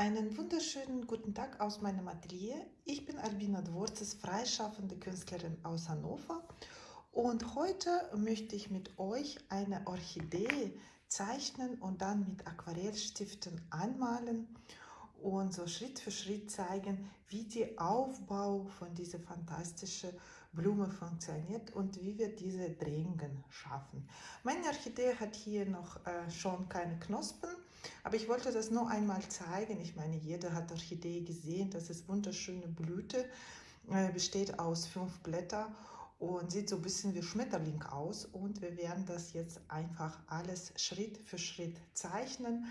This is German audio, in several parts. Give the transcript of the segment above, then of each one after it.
Einen wunderschönen guten Tag aus meinem Atelier. Ich bin Albina Dworzes, freischaffende Künstlerin aus Hannover und heute möchte ich mit euch eine Orchidee zeichnen und dann mit Aquarellstiften anmalen und so Schritt für Schritt zeigen, wie der Aufbau von dieser fantastischen Blume funktioniert und wie wir diese Drehungen schaffen. Meine Orchidee hat hier noch äh, schon keine Knospen, aber ich wollte das nur einmal zeigen. Ich meine, jeder hat Orchidee gesehen, das ist wunderschöne Blüte, äh, besteht aus fünf Blättern und sieht so ein bisschen wie Schmetterling aus und wir werden das jetzt einfach alles Schritt für Schritt zeichnen.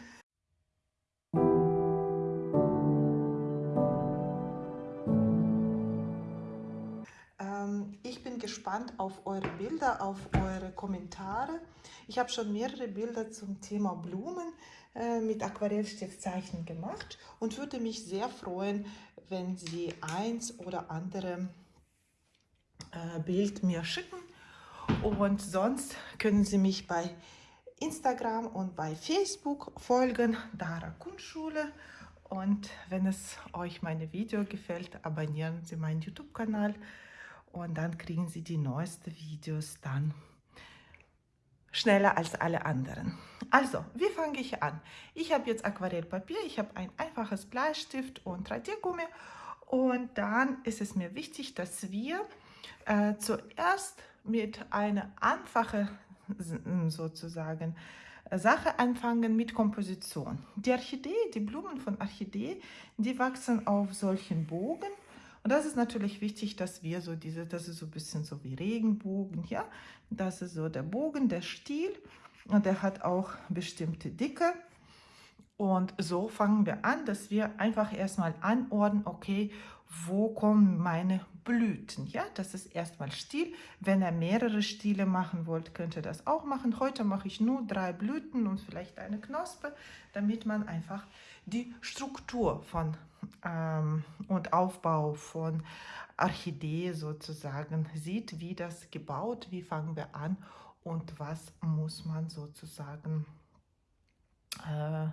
gespannt auf eure Bilder, auf eure Kommentare. Ich habe schon mehrere Bilder zum Thema Blumen mit Aquarellstiftzeichen gemacht und würde mich sehr freuen, wenn Sie eins oder andere äh, Bild mir schicken. Und sonst können Sie mich bei Instagram und bei Facebook folgen, Dara Kunstschule. Und wenn es euch meine Video gefällt, abonnieren Sie meinen YouTube-Kanal und dann kriegen Sie die neuesten Videos dann schneller als alle anderen. Also, wie fange ich an? Ich habe jetzt Aquarellpapier, ich habe ein einfaches Bleistift und Radiergummi und dann ist es mir wichtig, dass wir äh, zuerst mit einer einfachen sozusagen Sache anfangen mit Komposition. Die Orchidee, die Blumen von Orchidee, die wachsen auf solchen Bogen und das ist natürlich wichtig, dass wir so diese, das ist so ein bisschen so wie Regenbogen, ja. Das ist so der Bogen, der Stiel und der hat auch bestimmte Dicke. Und so fangen wir an, dass wir einfach erstmal anordnen, okay, wo kommen meine Blüten? Ja, das ist erstmal Stiel. Wenn ihr mehrere Stiele machen wollt, könnt ihr das auch machen. Heute mache ich nur drei Blüten und vielleicht eine Knospe, damit man einfach die Struktur von ähm, und Aufbau von Orchidee sozusagen sieht, wie das gebaut, wie fangen wir an und was muss man sozusagen, äh,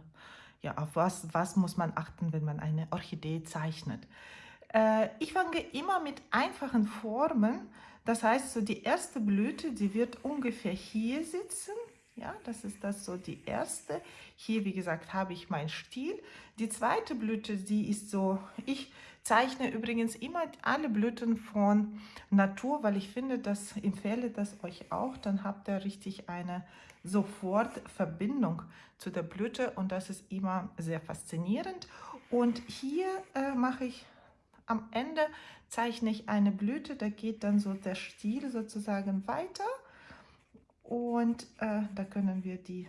ja, auf was, was muss man achten, wenn man eine Orchidee zeichnet. Äh, ich fange immer mit einfachen Formen, das heißt, so die erste Blüte, die wird ungefähr hier sitzen, ja, das ist das so die erste. Hier, wie gesagt, habe ich meinen Stiel. Die zweite Blüte, die ist so, ich zeichne übrigens immer alle Blüten von Natur, weil ich finde, das empfehle das euch auch. Dann habt ihr richtig eine sofort Verbindung zu der Blüte und das ist immer sehr faszinierend. Und hier äh, mache ich am Ende zeichne ich eine Blüte, da geht dann so der Stiel sozusagen weiter und äh, da können wir die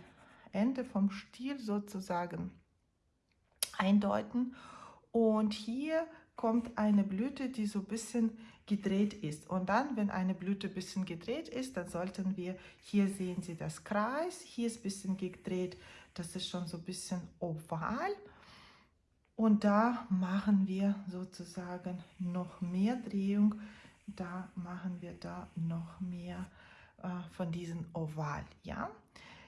Ende vom Stiel sozusagen eindeuten. Und hier kommt eine Blüte, die so ein bisschen gedreht ist. Und dann, wenn eine Blüte ein bisschen gedreht ist, dann sollten wir, hier sehen Sie das Kreis, hier ist ein bisschen gedreht, das ist schon so ein bisschen oval. Und da machen wir sozusagen noch mehr Drehung, da machen wir da noch mehr äh, von diesen Oval. Ja?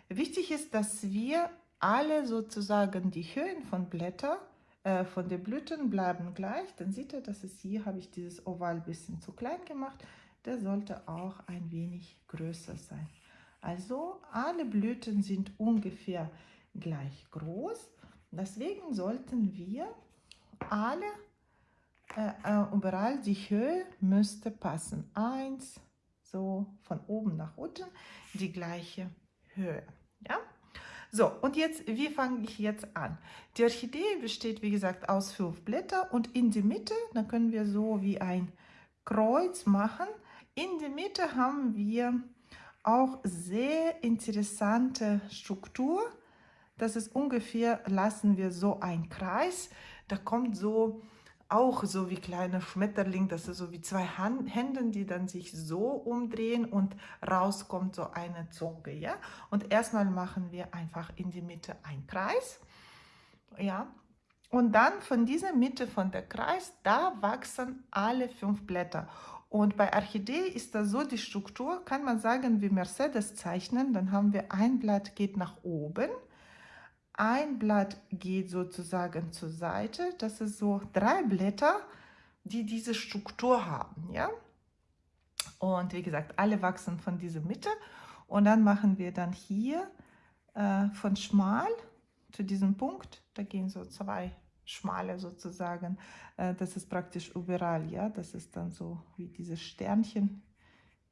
Wichtig ist, dass wir alle sozusagen die Höhen von Blättern, äh, von den Blüten bleiben gleich. Dann sieht ihr, dass es hier habe ich dieses Oval ein bisschen zu klein gemacht. Der sollte auch ein wenig größer sein. Also alle Blüten sind ungefähr gleich groß. Deswegen sollten wir alle, äh, äh, überall die Höhe müsste passen. Eins, so von oben nach unten die gleiche Höhe. Ja? So, und jetzt, wie fange ich jetzt an? Die Orchidee besteht, wie gesagt, aus fünf Blättern und in die Mitte, dann können wir so wie ein Kreuz machen. In der Mitte haben wir auch sehr interessante Struktur. Das ist ungefähr, lassen wir so ein Kreis. Da kommt so auch so wie kleine Schmetterling, das ist so wie zwei Händen, die dann sich so umdrehen und rauskommt so eine Zunge, ja. Und erstmal machen wir einfach in die Mitte einen Kreis, ja. Und dann von dieser Mitte von der Kreis, da wachsen alle fünf Blätter. Und bei Orchidee ist das so die Struktur, kann man sagen, wie Mercedes zeichnen, dann haben wir ein Blatt geht nach oben, ein Blatt geht sozusagen zur Seite. Das ist so drei Blätter, die diese Struktur haben. Ja? Und wie gesagt, alle wachsen von dieser Mitte. Und dann machen wir dann hier äh, von schmal zu diesem Punkt, da gehen so zwei schmale sozusagen, äh, das ist praktisch überall, ja, das ist dann so wie dieses Sternchen,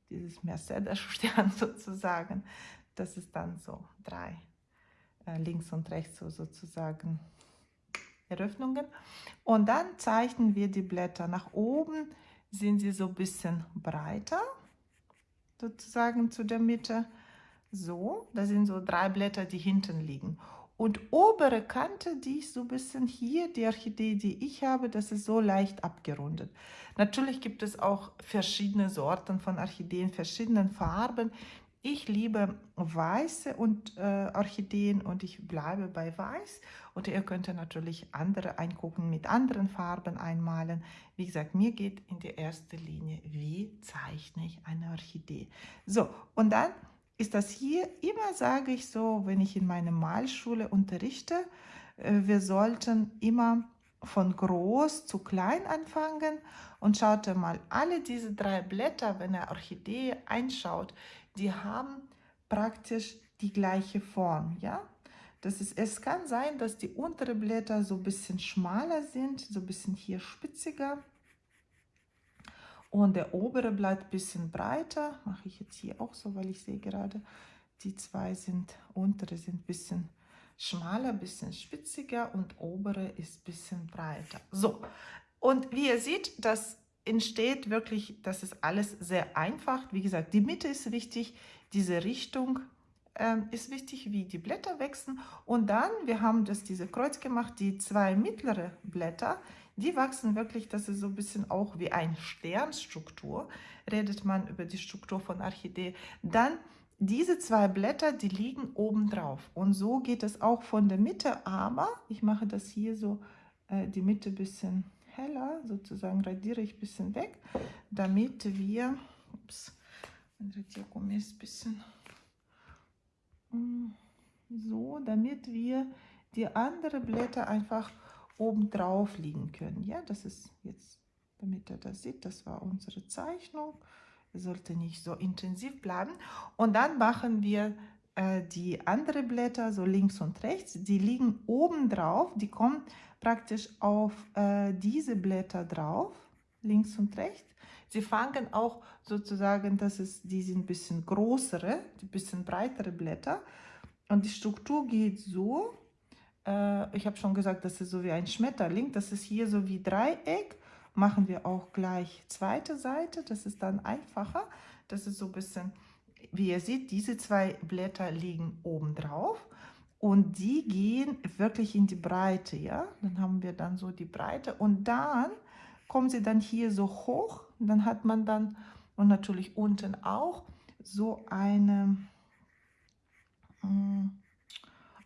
dieses Mercedes-Stern sozusagen, das ist dann so drei, links und rechts so sozusagen Eröffnungen. Und dann zeichnen wir die Blätter nach oben, sind sie so ein bisschen breiter, sozusagen zu der Mitte. So, da sind so drei Blätter, die hinten liegen. Und obere Kante, die ist so ein bisschen hier, die Orchidee, die ich habe, das ist so leicht abgerundet. Natürlich gibt es auch verschiedene Sorten von Orchideen, verschiedenen Farben. Ich liebe weiße und äh, Orchideen und ich bleibe bei weiß. Und ihr könnt natürlich andere eingucken, mit anderen Farben einmalen. Wie gesagt, mir geht in die erste Linie, wie zeichne ich eine Orchidee. So, und dann ist das hier, immer sage ich so, wenn ich in meiner Malschule unterrichte, äh, wir sollten immer von groß zu klein anfangen und schaut mal, alle diese drei Blätter, wenn ihr Orchidee einschaut, die haben praktisch die gleiche Form, ja. Das ist, es kann sein, dass die unteren Blätter so ein bisschen schmaler sind, so ein bisschen hier spitziger und der obere bleibt ein bisschen breiter. Mache ich jetzt hier auch so, weil ich sehe gerade, die zwei sind, untere sind ein bisschen schmaler, ein bisschen spitziger und obere ist ein bisschen breiter. So, und wie ihr seht, das entsteht wirklich, das ist alles sehr einfach. Wie gesagt, die Mitte ist wichtig, diese Richtung ähm, ist wichtig, wie die Blätter wachsen. Und dann, wir haben das diese Kreuz gemacht, die zwei mittlere Blätter, die wachsen wirklich, das ist so ein bisschen auch wie eine Sternstruktur, redet man über die Struktur von Orchidee. Dann diese zwei Blätter, die liegen oben drauf. Und so geht es auch von der Mitte, aber ich mache das hier so, äh, die Mitte ein bisschen heller, sozusagen radiere ich ein bisschen weg, damit wir, ups, mein Radiergummi ist ein bisschen mm, so, damit wir die anderen Blätter einfach oben drauf liegen können. Ja, das ist jetzt, damit ihr das sieht, das war unsere Zeichnung. Sollte nicht so intensiv bleiben. Und dann machen wir die anderen Blätter so links und rechts. Die liegen oben drauf. Die kommen praktisch auf äh, diese Blätter drauf, links und rechts. Sie fangen auch sozusagen, das ist, die sind ein bisschen größere, ein bisschen breitere Blätter. Und die Struktur geht so, äh, ich habe schon gesagt, das ist so wie ein Schmetterling. Das ist hier so wie Dreieck. Machen wir auch gleich zweite Seite. Das ist dann einfacher. Das ist so ein bisschen, wie ihr seht, diese zwei Blätter liegen oben drauf. Und die gehen wirklich in die Breite, ja. Dann haben wir dann so die Breite. Und dann kommen sie dann hier so hoch. Dann hat man dann, und natürlich unten auch, so eine mh, hm,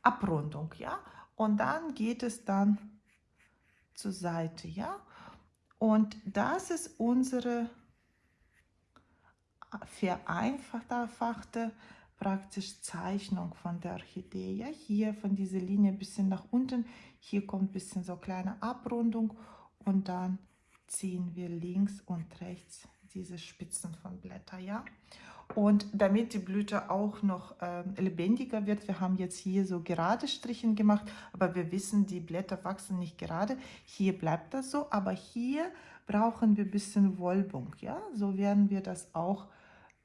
Abrundung, ja und dann geht es dann zur Seite, ja. Und das ist unsere vereinfachte praktisch Zeichnung von der Orchidee. Hier von dieser Linie ein bisschen nach unten, hier kommt ein bisschen so kleine Abrundung und dann ziehen wir links und rechts diese Spitzen von Blätter, ja. Und damit die Blüte auch noch äh, lebendiger wird, wir haben jetzt hier so gerade Strichen gemacht, aber wir wissen, die Blätter wachsen nicht gerade. Hier bleibt das so, aber hier brauchen wir ein bisschen Wölbung. Ja? So werden wir das auch,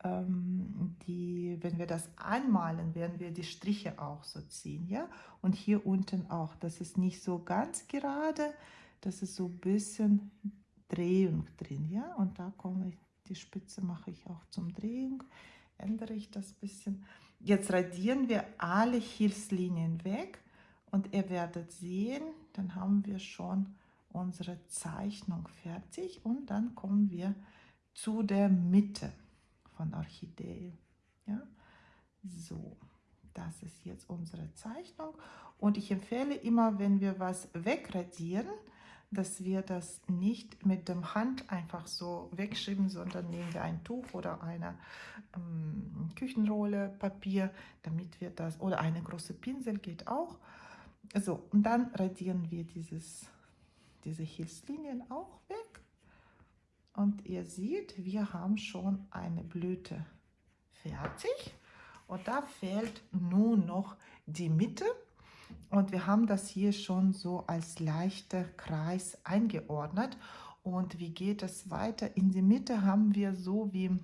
die, wenn wir das anmalen, werden wir die Striche auch so ziehen. Ja? Und hier unten auch, das ist nicht so ganz gerade, das ist so ein bisschen Drehung drin. Ja? Und da komme ich die Spitze mache ich auch zum Drehung, ändere ich das bisschen. Jetzt radieren wir alle Hilfslinien weg und ihr werdet sehen, dann haben wir schon unsere Zeichnung fertig und dann kommen wir zu der Mitte von Orchidee. Ja? So, das ist jetzt unsere Zeichnung und ich empfehle immer, wenn wir was wegradieren, dass wir das nicht mit dem Hand einfach so wegschieben, sondern nehmen wir ein Tuch oder eine ähm, Küchenrolle Papier, damit wir das, oder eine große Pinsel geht auch, So, und dann radieren wir dieses, diese Hilfslinien auch weg. Und ihr seht, wir haben schon eine Blüte fertig. Und da fehlt nun noch die Mitte. Und wir haben das hier schon so als leichter Kreis eingeordnet. Und wie geht es weiter? In die Mitte haben wir so wie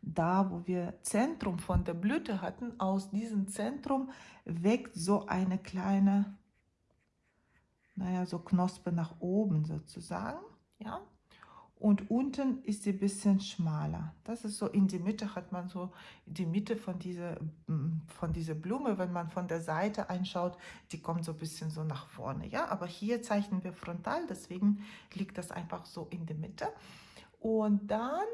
da, wo wir Zentrum von der Blüte hatten, aus diesem Zentrum wächst so eine kleine, naja, so Knospe nach oben sozusagen, ja. Und unten ist sie ein bisschen schmaler. Das ist so, in die Mitte hat man so die Mitte von dieser, von dieser Blume, wenn man von der Seite einschaut, die kommt so ein bisschen so nach vorne, ja. Aber hier zeichnen wir frontal, deswegen liegt das einfach so in der Mitte. Und dann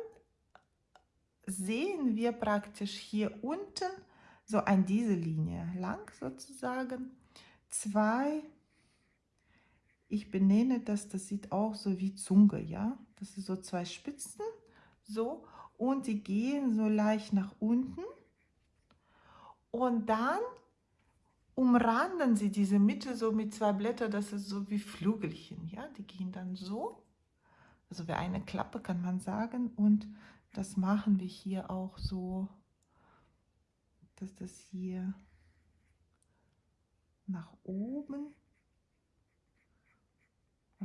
sehen wir praktisch hier unten so an diese Linie lang sozusagen zwei, ich benenne das, das sieht auch so wie Zunge, ja, das ist so zwei Spitzen, so, und die gehen so leicht nach unten. Und dann umranden sie diese Mitte so mit zwei Blättern, das ist so wie Flügelchen, ja, die gehen dann so, also wie eine Klappe kann man sagen. Und das machen wir hier auch so, dass das hier nach oben,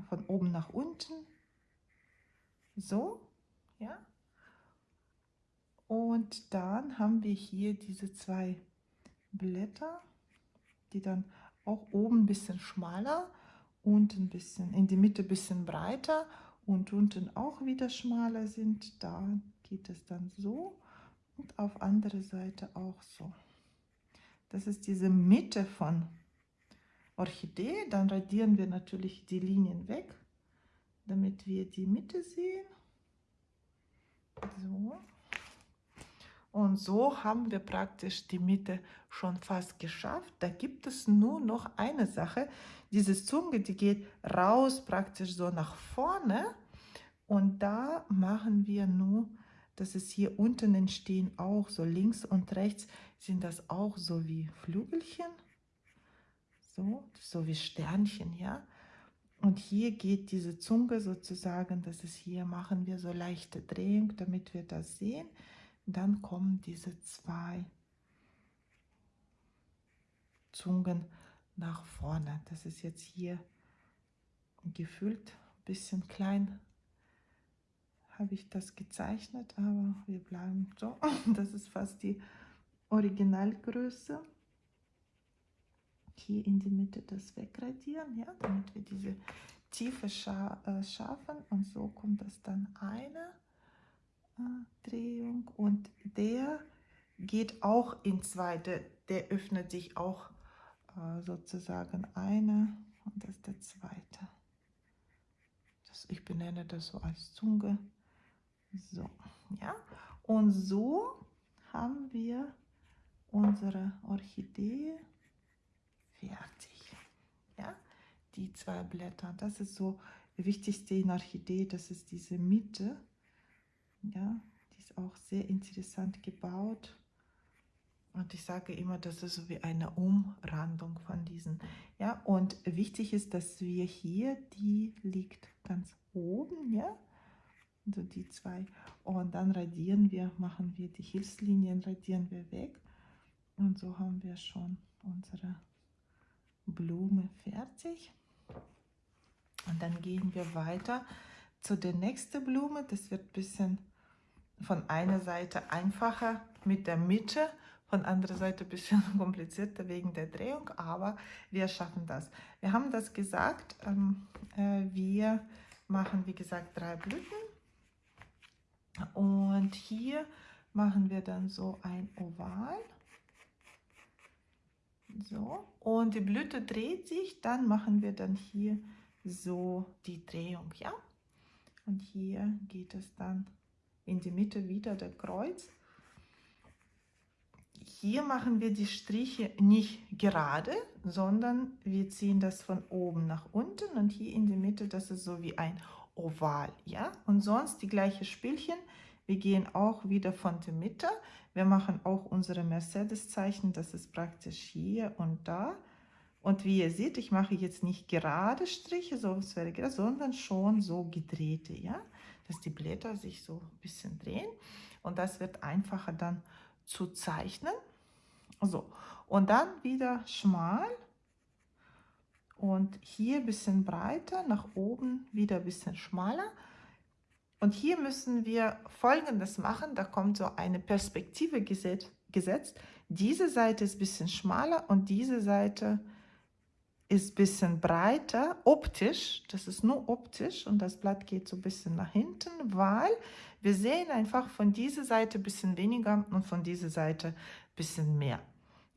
von oben nach unten, so, ja. Und dann haben wir hier diese zwei Blätter, die dann auch oben ein bisschen schmaler und ein bisschen in die Mitte ein bisschen breiter und unten auch wieder schmaler sind. Da geht es dann so und auf andere Seite auch so. Das ist diese Mitte von Orchidee. Dann radieren wir natürlich die Linien weg, damit wir die Mitte sehen. So. Und so haben wir praktisch die Mitte schon fast geschafft. Da gibt es nur noch eine Sache. Diese Zunge, die geht raus praktisch so nach vorne. Und da machen wir nur dass es hier unten entstehen auch so links und rechts sind das auch so wie Flügelchen, so, so wie Sternchen, ja. Und hier geht diese Zunge sozusagen, das ist hier, machen wir so leichte Drehung, damit wir das sehen. Dann kommen diese zwei Zungen nach vorne. Das ist jetzt hier gefühlt ein bisschen klein habe ich das gezeichnet, aber wir bleiben so. Das ist fast die Originalgröße. Hier in die Mitte das wegradieren, ja, damit wir diese Tiefe scha äh, schaffen. Und so kommt das dann eine äh, Drehung. Und der geht auch in zwei, der, der öffnet sich auch äh, sozusagen eine und das ist der zweite. Das, ich benenne das so als Zunge. So, ja. Und so haben wir unsere Orchidee fertig. Ja, die zwei Blätter. Das ist so Wichtigste in Orchidee, das ist diese Mitte. Ja, die ist auch sehr interessant gebaut. Und ich sage immer, das ist so wie eine Umrandung von diesen. Ja, und wichtig ist, dass wir hier, die liegt ganz oben, ja, also die zwei. Und dann radieren wir, machen wir die Hilfslinien, radieren wir weg. Und so haben wir schon unsere Blume fertig. Und dann gehen wir weiter zu der nächsten Blume. Das wird ein bisschen von einer Seite einfacher mit der Mitte, von anderer Seite ein bisschen komplizierter wegen der Drehung, aber wir schaffen das. Wir haben das gesagt, ähm, äh, wir machen wie gesagt drei Blüten und hier machen wir dann so ein Oval. So, und die Blüte dreht sich, dann machen wir dann hier so die Drehung, ja. Und hier geht es dann in die Mitte wieder der Kreuz. Hier machen wir die Striche nicht gerade, sondern wir ziehen das von oben nach unten und hier in die Mitte, das ist so wie ein oval, ja. Und sonst die gleiche Spielchen. Wir gehen auch wieder von der Mitte. Wir machen auch unsere Mercedes-Zeichen, das ist praktisch hier und da. Und wie ihr seht, ich mache jetzt nicht gerade Striche, so es wäre gerade, sondern schon so gedrehte, ja, dass die Blätter sich so ein bisschen drehen. Und das wird einfacher dann zu zeichnen. So, und dann wieder schmal und hier ein bisschen breiter, nach oben wieder ein bisschen schmaler. Und hier müssen wir Folgendes machen, da kommt so eine Perspektive gesetzt. Diese Seite ist ein bisschen schmaler und diese Seite ist ein bisschen breiter, optisch, das ist nur optisch und das Blatt geht so ein bisschen nach hinten, weil wir sehen einfach von dieser Seite ein bisschen weniger und von dieser Seite ein bisschen mehr.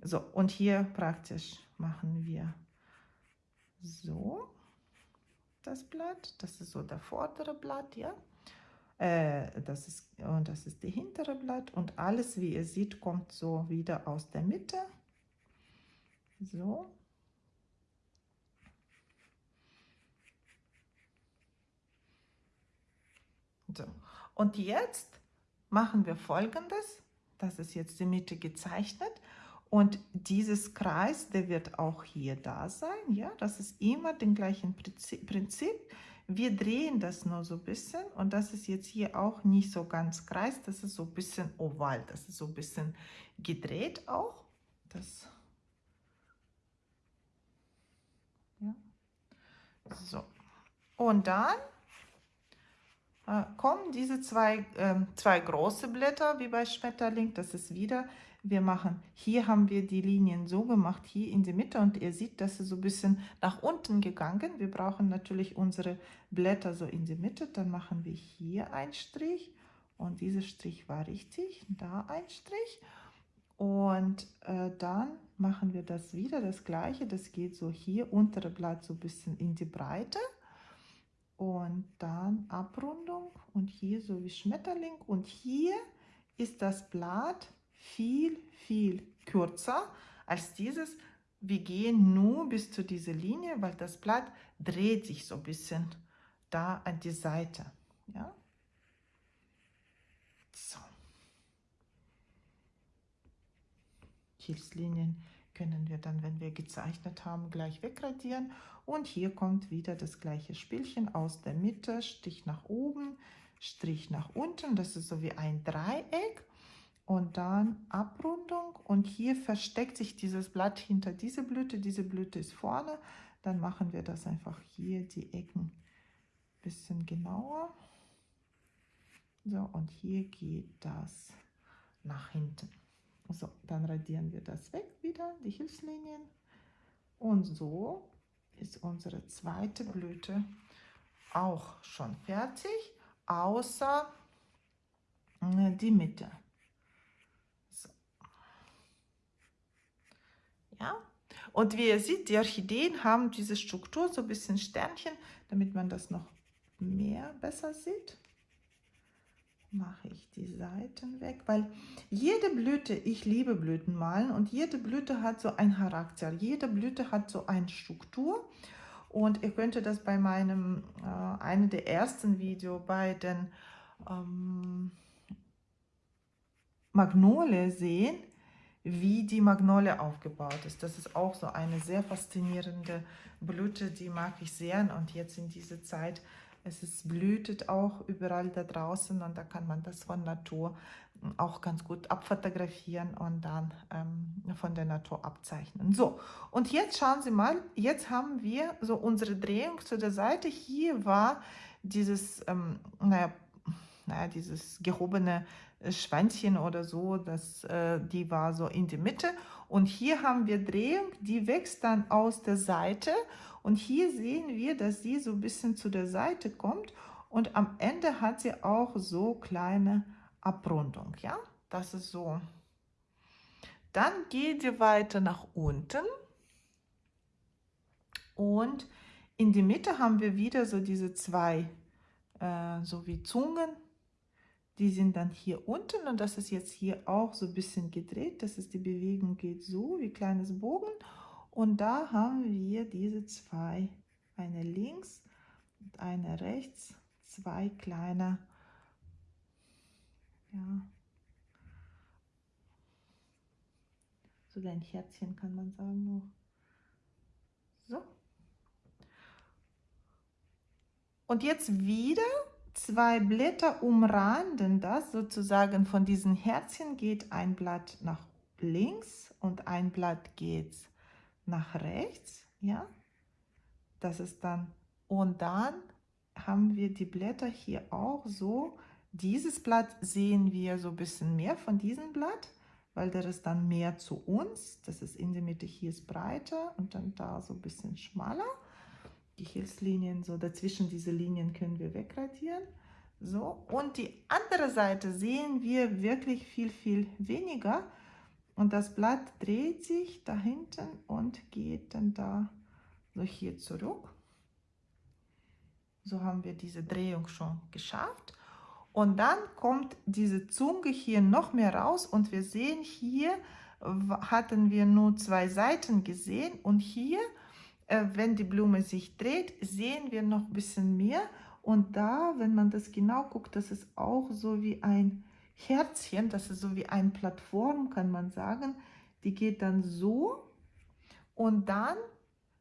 So, und hier praktisch machen wir so das Blatt, das ist so der vordere Blatt, ja. Äh, das ist, und das ist die hintere Blatt und alles, wie ihr seht, kommt so wieder aus der Mitte. So. So. Und jetzt machen wir folgendes. Das ist jetzt die Mitte gezeichnet. Und dieses Kreis, der wird auch hier da sein. Ja, das ist immer den gleichen Prinzip. Wir drehen das nur so ein bisschen und das ist jetzt hier auch nicht so ganz kreis, das ist so ein bisschen oval, das ist so ein bisschen gedreht auch. Das ja. So. Und dann äh, kommen diese zwei, äh, zwei große Blätter wie bei Schmetterling, das ist wieder wir machen, hier haben wir die Linien so gemacht, hier in die Mitte. Und ihr seht, dass sie so ein bisschen nach unten gegangen. Wir brauchen natürlich unsere Blätter so in die Mitte, dann machen wir hier einen Strich. Und dieser Strich war richtig, da ein Strich. Und äh, dann machen wir das wieder, das gleiche, das geht so hier, untere Blatt so ein bisschen in die Breite. Und dann Abrundung. Und hier so wie Schmetterling. Und hier ist das Blatt viel, viel kürzer als dieses. Wir gehen nur bis zu dieser Linie, weil das Blatt dreht sich so ein bisschen da an die Seite. Ja? So. Hilfslinien können wir dann, wenn wir gezeichnet haben, gleich wegradieren. Und hier kommt wieder das gleiche Spielchen aus der Mitte, Stich nach oben, Strich nach unten. Das ist so wie ein Dreieck und dann Abrundung und hier versteckt sich dieses Blatt hinter diese Blüte, diese Blüte ist vorne, dann machen wir das einfach hier die Ecken ein bisschen genauer. So, und hier geht das nach hinten. So, dann radieren wir das weg wieder, die Hilfslinien. Und so ist unsere zweite Blüte auch schon fertig, außer äh, die Mitte. Ja? Und wie ihr seht, die Orchideen haben diese Struktur, so ein bisschen Sternchen, damit man das noch mehr besser sieht. Mache ich die Seiten weg, weil jede Blüte, ich liebe Blüten malen und jede Blüte hat so einen Charakter, jede Blüte hat so eine Struktur und ihr könnt das bei meinem, äh, einem der ersten Video bei den ähm, Magnolie sehen, wie die Magnolie aufgebaut ist. Das ist auch so eine sehr faszinierende Blüte, die mag ich sehr. Und jetzt in dieser Zeit, es ist blühtet auch überall da draußen und da kann man das von Natur auch ganz gut abfotografieren und dann ähm, von der Natur abzeichnen. So, und jetzt schauen Sie mal, jetzt haben wir so unsere Drehung zu der Seite. Hier war dieses, ähm, naja, naja, dieses gehobene Schwänzchen oder so, das, äh, die war so in die Mitte. Und hier haben wir Drehung, die wächst dann aus der Seite. Und hier sehen wir, dass sie so ein bisschen zu der Seite kommt. Und am Ende hat sie auch so kleine Abrundung. Ja, das ist so. Dann geht sie weiter nach unten. Und in die Mitte haben wir wieder so diese zwei, äh, so wie Zungen, die sind dann hier unten und das ist jetzt hier auch so ein bisschen gedreht. Das ist die Bewegung geht so wie kleines Bogen und da haben wir diese zwei, eine links und eine rechts, zwei kleine, ja, so ein Herzchen kann man sagen noch. So. Und jetzt wieder zwei Blätter umranden das, sozusagen von diesen Herzchen geht ein Blatt nach links und ein Blatt geht nach rechts, ja, das ist dann, und dann haben wir die Blätter hier auch so, dieses Blatt sehen wir so ein bisschen mehr von diesem Blatt, weil der ist dann mehr zu uns, das ist in der Mitte, hier ist breiter und dann da so ein bisschen schmaler. Die Hilfslinien, so dazwischen diese Linien können wir wegradieren. So, und die andere Seite sehen wir wirklich viel, viel weniger. Und das Blatt dreht sich da hinten und geht dann da so hier zurück. So haben wir diese Drehung schon geschafft. Und dann kommt diese Zunge hier noch mehr raus und wir sehen hier, hatten wir nur zwei Seiten gesehen und hier, wenn die Blume sich dreht, sehen wir noch ein bisschen mehr und da, wenn man das genau guckt, das ist auch so wie ein Herzchen, das ist so wie eine Plattform, kann man sagen. Die geht dann so und dann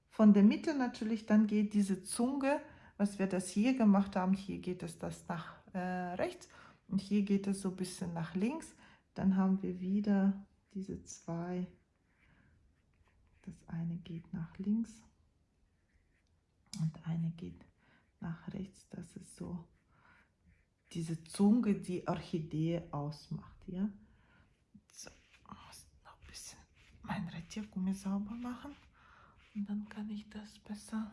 von der Mitte natürlich, dann geht diese Zunge, was wir das hier gemacht haben, hier geht es das nach äh, rechts und hier geht es so ein bisschen nach links. Dann haben wir wieder diese zwei, das eine geht nach links und eine geht nach rechts, das ist so diese Zunge, die Orchidee ausmacht. Ja? So, noch ein bisschen mein Radiergummi sauber machen und dann kann ich das besser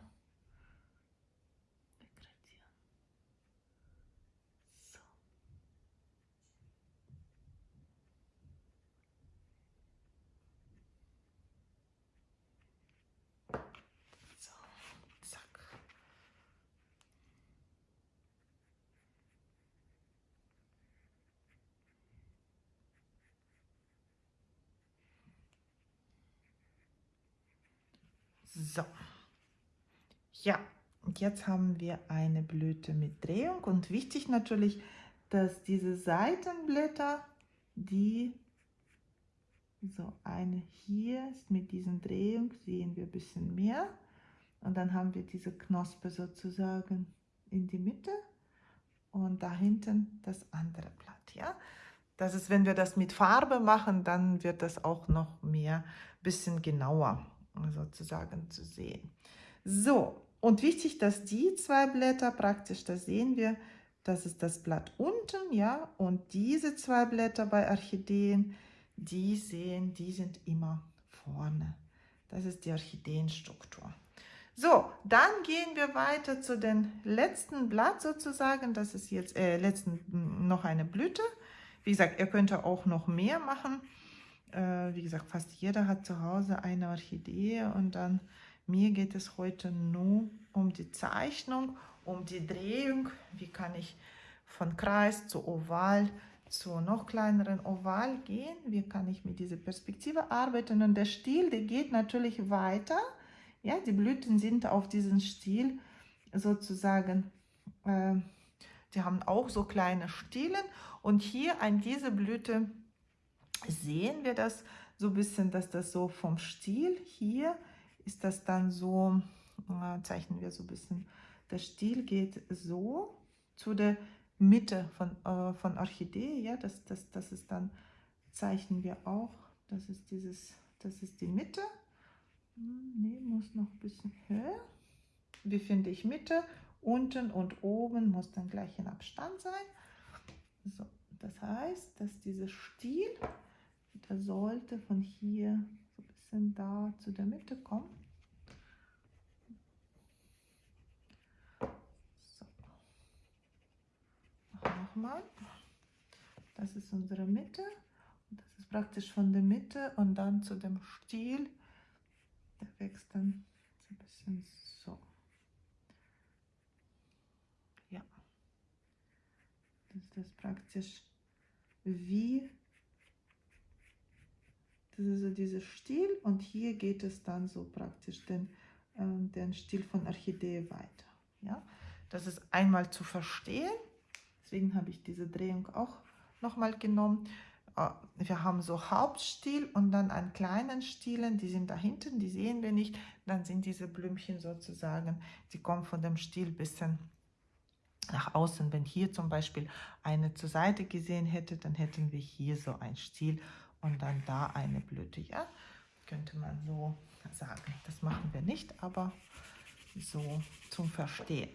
So. Ja, und jetzt haben wir eine Blüte mit Drehung und wichtig natürlich, dass diese Seitenblätter, die so eine hier ist mit diesen Drehung, sehen wir ein bisschen mehr. Und dann haben wir diese Knospe sozusagen in die Mitte und da hinten das andere Blatt. Ja? Das ist, wenn wir das mit Farbe machen, dann wird das auch noch mehr, bisschen genauer sozusagen zu sehen. So, und wichtig, dass die zwei Blätter praktisch, da sehen wir, das ist das Blatt unten, ja, und diese zwei Blätter bei Orchideen, die sehen, die sind immer vorne. Das ist die Orchideenstruktur. So, dann gehen wir weiter zu dem letzten Blatt sozusagen. Das ist jetzt äh, letzten noch eine Blüte. Wie gesagt, ihr könnt auch noch mehr machen äh, wie gesagt, fast jeder hat zu Hause eine Orchidee und dann mir geht es heute nur um die Zeichnung, um die Drehung. Wie kann ich von Kreis zu Oval zu noch kleineren Oval gehen? Wie kann ich mit dieser Perspektive arbeiten? Und der Stiel, der geht natürlich weiter. Ja, die Blüten sind auf diesem Stiel sozusagen, äh, die haben auch so kleine Stielen. Und hier an diese Blüte sehen wir das so ein bisschen, dass das so vom Stiel hier ist das dann so, äh, zeichnen wir so ein bisschen, der Stiel geht so zu der Mitte von, äh, von Orchidee, ja, das, das, das ist dann, zeichnen wir auch, das ist dieses, das ist die Mitte, ne, muss noch ein bisschen höher, wie finde ich Mitte, unten und oben muss dann gleich in Abstand sein, so, das heißt, dass dieser Stiel der sollte von hier so ein bisschen da zu der Mitte kommen. So. Nochmal. Das ist unsere Mitte. Das ist praktisch von der Mitte und dann zu dem Stiel. Der wächst dann so ein bisschen so. Ja. Das ist praktisch wie das ist so dieser Stil und hier geht es dann so praktisch den, äh, den Stil von Orchidee weiter. Ja? Das ist einmal zu verstehen, deswegen habe ich diese Drehung auch nochmal genommen. äh, wir haben so Hauptstiel und dann einen kleinen Stielen, die sind da hinten, die sehen wir nicht. Dann sind diese Blümchen sozusagen, die kommen von dem Stiel bisschen nach außen. Wenn hier zum Beispiel eine zur Seite gesehen hätte, dann hätten wir hier so ein Stiel und dann da eine Blüte. Ja, könnte man so sagen. Das machen wir nicht, aber so zum Verstehen.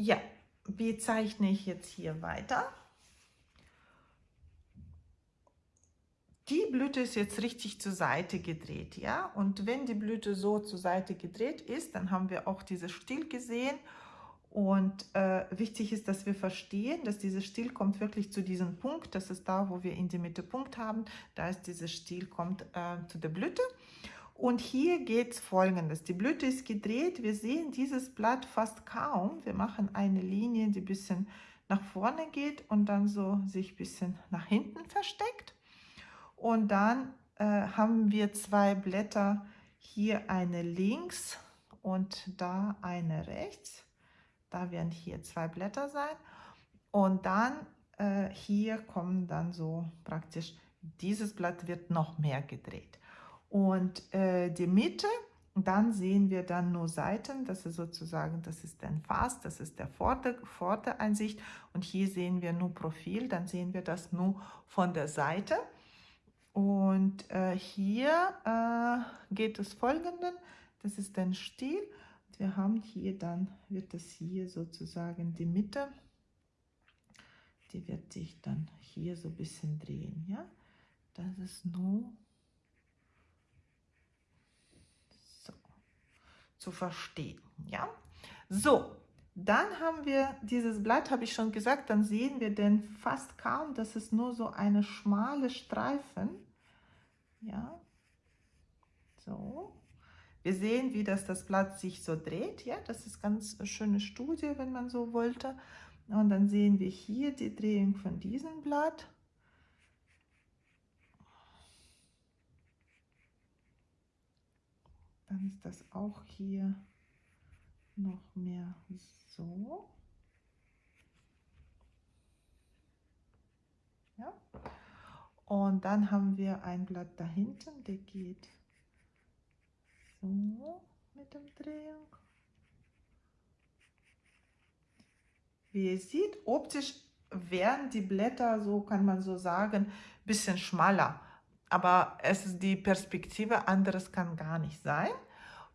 Ja, wie zeichne ich jetzt hier weiter? Die Blüte ist jetzt richtig zur Seite gedreht, ja. Und wenn die Blüte so zur Seite gedreht ist, dann haben wir auch dieses Stiel gesehen. Und äh, wichtig ist, dass wir verstehen, dass dieser Stiel kommt wirklich zu diesem Punkt. Das ist da, wo wir in die Mitte Punkt haben. Da ist dieser Stiel kommt äh, zu der Blüte. Und hier geht es folgendes. Die Blüte ist gedreht. Wir sehen dieses Blatt fast kaum. Wir machen eine Linie, die ein bisschen nach vorne geht und dann so sich ein bisschen nach hinten versteckt. Und dann äh, haben wir zwei Blätter, hier eine links und da eine rechts. Da werden hier zwei Blätter sein. Und dann äh, hier kommen dann so praktisch, dieses Blatt wird noch mehr gedreht. Und äh, die Mitte, dann sehen wir dann nur Seiten, das ist sozusagen, das ist ein Fass, das ist der Vorder Vordereinsicht und hier sehen wir nur Profil, dann sehen wir das nur von der Seite. Und äh, hier äh, geht es folgenden, das ist ein Stiel. Wir haben hier dann, wird es hier sozusagen die Mitte, die wird sich dann hier so ein bisschen drehen. Ja? Das ist nur zu verstehen. Ja, so, dann haben wir dieses Blatt, habe ich schon gesagt, dann sehen wir den fast kaum, das ist nur so eine schmale Streifen. Ja, so. Wir sehen, wie das, das Blatt sich so dreht. Ja, das ist ganz eine schöne Studie, wenn man so wollte. Und dann sehen wir hier die Drehung von diesem Blatt. Dann ist das auch hier noch mehr so. Ja. Und dann haben wir ein Blatt da hinten, der geht so mit dem Drehung. Wie ihr seht, optisch werden die Blätter, so kann man so sagen, ein bisschen schmaler aber es ist die Perspektive, anderes kann gar nicht sein.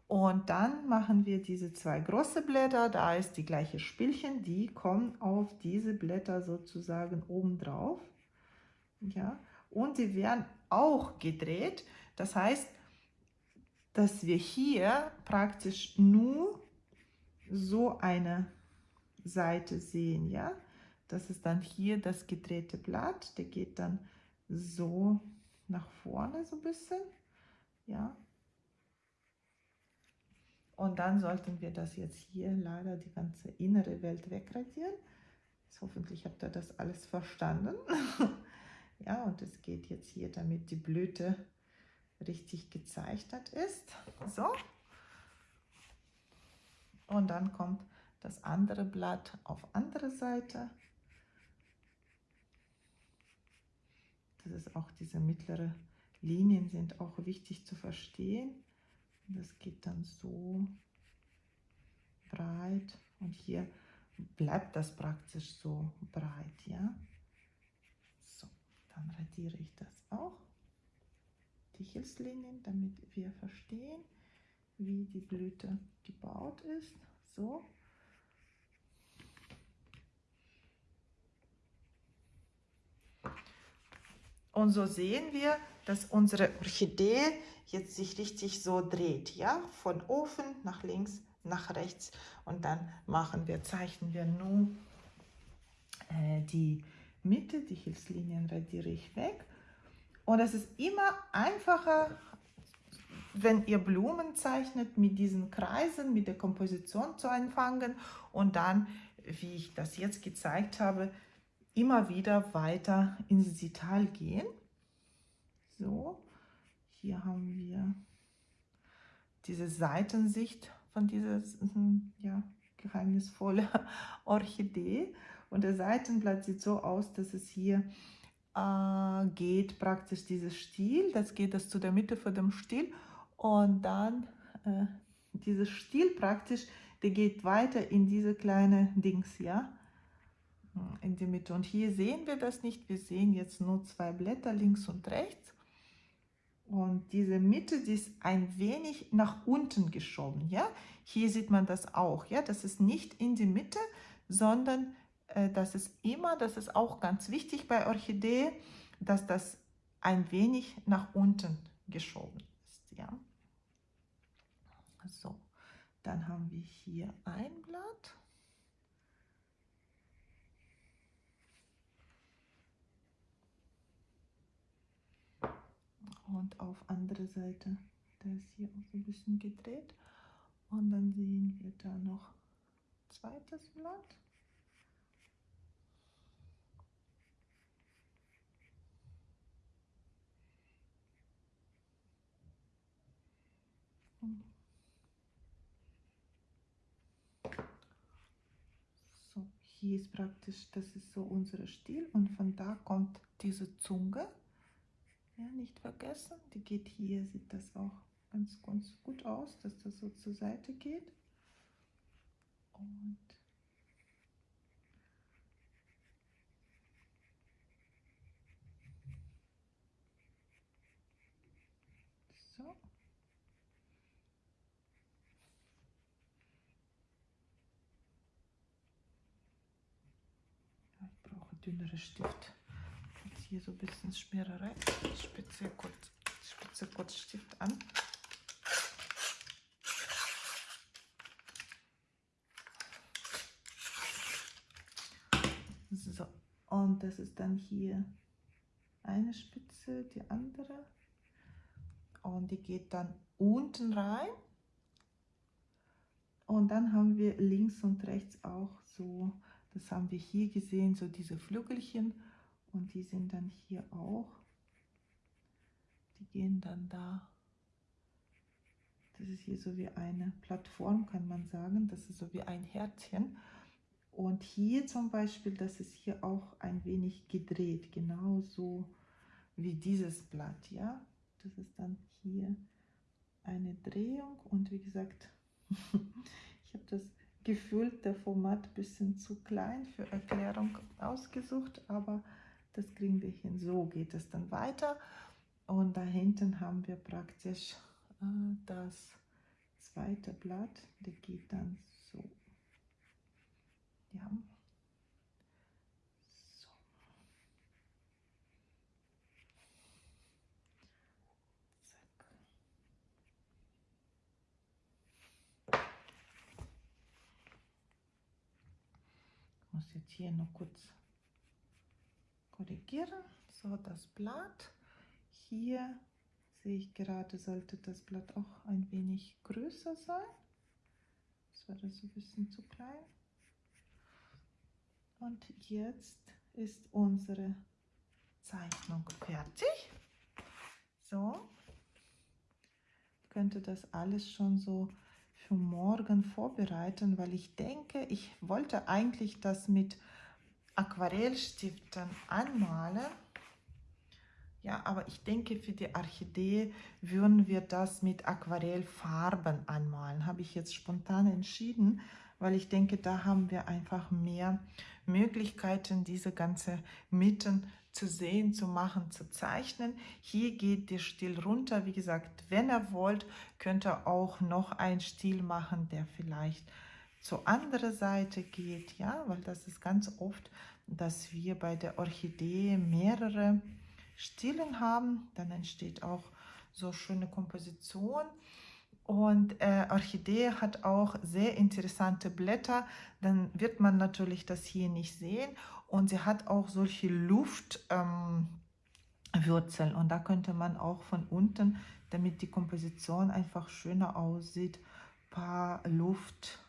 Und dann machen wir diese zwei große Blätter, da ist die gleiche Spielchen, die kommen auf diese Blätter sozusagen oben drauf. Ja, und die werden auch gedreht. Das heißt, dass wir hier praktisch nur so eine Seite sehen. Ja, das ist dann hier das gedrehte Blatt, der geht dann so nach vorne so ein bisschen. Ja. Und dann sollten wir das jetzt hier leider die ganze innere Welt wegradieren. Jetzt hoffentlich habt ihr das alles verstanden. ja, und es geht jetzt hier, damit die Blüte richtig gezeichnet ist. So. Und dann kommt das andere Blatt auf andere Seite. Das ist auch diese mittlere Linien sind auch wichtig zu verstehen. Das geht dann so breit und hier bleibt das praktisch so breit, ja. So, dann radiere ich das auch, die Hilfslinien, damit wir verstehen, wie die Blüte gebaut ist. So, Und so sehen wir, dass unsere Orchidee jetzt sich richtig so dreht, ja, von oben nach links, nach rechts. Und dann machen wir, zeichnen wir nun äh, die Mitte, die Hilfslinien radiere ich weg. Und es ist immer einfacher, wenn ihr Blumen zeichnet, mit diesen Kreisen, mit der Komposition zu anfangen und dann, wie ich das jetzt gezeigt habe, immer wieder weiter ins Detail gehen. So, hier haben wir diese Seitensicht von dieser ja, geheimnisvolle Orchidee. Und der Seitenblatt sieht so aus, dass es hier äh, geht praktisch dieses Stiel, das geht das zu der Mitte von dem Stiel und dann äh, dieses Stiel praktisch, der geht weiter in diese kleine Dings, ja, in die Mitte. Und hier sehen wir das nicht, wir sehen jetzt nur zwei Blätter links und rechts. Und diese Mitte, die ist ein wenig nach unten geschoben, ja. Hier sieht man das auch, ja. Das ist nicht in die Mitte, sondern äh, das ist immer, das ist auch ganz wichtig bei Orchidee, dass das ein wenig nach unten geschoben ist, ja. So, dann haben wir hier ein Blatt. Und auf andere Seite, da ist hier auch so ein bisschen gedreht. Und dann sehen wir da noch zweites Blatt. So, hier ist praktisch, das ist so unser Stiel und von da kommt diese Zunge. Ja, nicht vergessen, die geht hier, sieht das auch ganz, ganz gut aus, dass das so zur Seite geht. Und so. Ich brauche dünnere Stift hier so ein bisschen Schmiererei. Ich spitze kurz, spitze kurz Stift an. So, und das ist dann hier eine Spitze, die andere. Und die geht dann unten rein. Und dann haben wir links und rechts auch so, das haben wir hier gesehen, so diese Flügelchen und die sind dann hier auch. Die gehen dann da. Das ist hier so wie eine Plattform, kann man sagen. Das ist so wie ein Herzchen. Und hier zum Beispiel, das ist hier auch ein wenig gedreht, genauso wie dieses Blatt, ja. Das ist dann hier eine Drehung und wie gesagt, ich habe das gefüllte Format ein bisschen zu klein für Erklärung ausgesucht, aber das kriegen wir hin. So geht es dann weiter. Und da hinten haben wir praktisch äh, das zweite Blatt. Der geht dann so. Ja. So. Zack. Ich muss jetzt hier noch kurz korrigieren. So, das Blatt. Hier sehe ich gerade, sollte das Blatt auch ein wenig größer sein. Das war das ein bisschen zu klein. Und jetzt ist unsere Zeichnung fertig. So, könnte das alles schon so für morgen vorbereiten, weil ich denke, ich wollte eigentlich das mit Aquarellstiften anmale. Ja, aber ich denke, für die Orchidee würden wir das mit Aquarellfarben anmalen. Habe ich jetzt spontan entschieden, weil ich denke, da haben wir einfach mehr Möglichkeiten, diese ganze Mitten zu sehen, zu machen, zu zeichnen. Hier geht der Stil runter. Wie gesagt, wenn ihr wollt, könnt ihr auch noch einen Stil machen, der vielleicht zur anderen Seite geht, ja, weil das ist ganz oft, dass wir bei der Orchidee mehrere Stilen haben, dann entsteht auch so schöne Komposition. Und äh, Orchidee hat auch sehr interessante Blätter, dann wird man natürlich das hier nicht sehen. Und sie hat auch solche Luftwurzeln ähm, und da könnte man auch von unten, damit die Komposition einfach schöner aussieht, paar Luft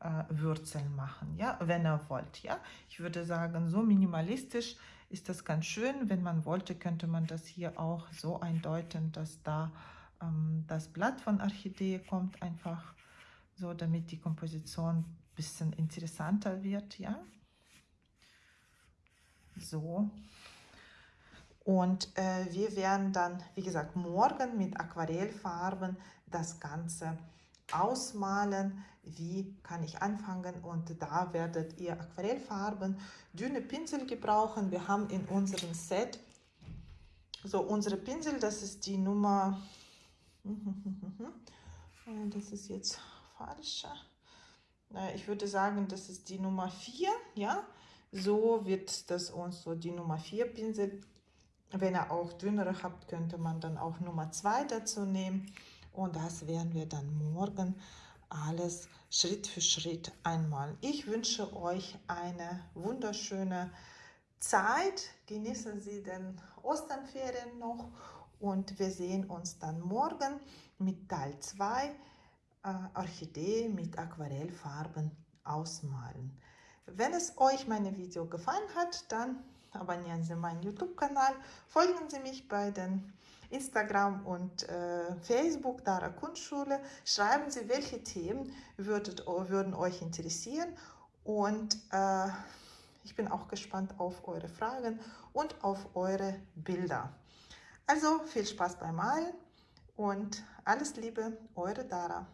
äh, Wurzeln machen, ja, wenn ihr wollt, ja. Ich würde sagen, so minimalistisch ist das ganz schön. Wenn man wollte, könnte man das hier auch so eindeuten, dass da ähm, das Blatt von Orchidee kommt, einfach so, damit die Komposition ein bisschen interessanter wird, ja. So. Und äh, wir werden dann, wie gesagt, morgen mit Aquarellfarben das Ganze ausmalen. Wie kann ich anfangen? Und da werdet ihr Aquarellfarben, dünne Pinsel gebrauchen. Wir haben in unserem Set so unsere Pinsel, das ist die Nummer, das ist jetzt falsch. Ich würde sagen, das ist die Nummer 4, ja. So wird das uns so die Nummer 4 Pinsel. Wenn ihr auch dünnere habt, könnte man dann auch Nummer 2 dazu nehmen. Und das werden wir dann morgen alles Schritt für Schritt einmal. Ich wünsche euch eine wunderschöne Zeit. Genießen Sie den Osternferien noch und wir sehen uns dann morgen mit Teil 2 äh, Orchidee mit Aquarellfarben ausmalen. Wenn es euch meine Video gefallen hat, dann abonnieren Sie meinen YouTube-Kanal, folgen Sie mich bei den Instagram und äh, Facebook Dara Kunstschule. Schreiben Sie, welche Themen würdet, würden euch interessieren und äh, ich bin auch gespannt auf eure Fragen und auf eure Bilder. Also viel Spaß beim Malen und alles Liebe, eure Dara.